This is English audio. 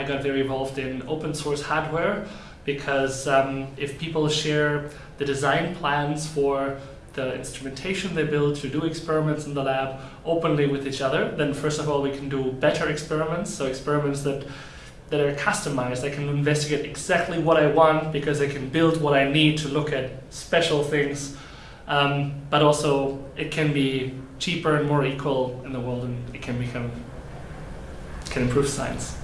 I got very involved in open source hardware because um, if people share the design plans for the instrumentation they build to do experiments in the lab openly with each other, then first of all we can do better experiments, so experiments that that are customized. I can investigate exactly what I want because I can build what I need to look at special things. Um, but also it can be cheaper and more equal in the world and it can become can improve science.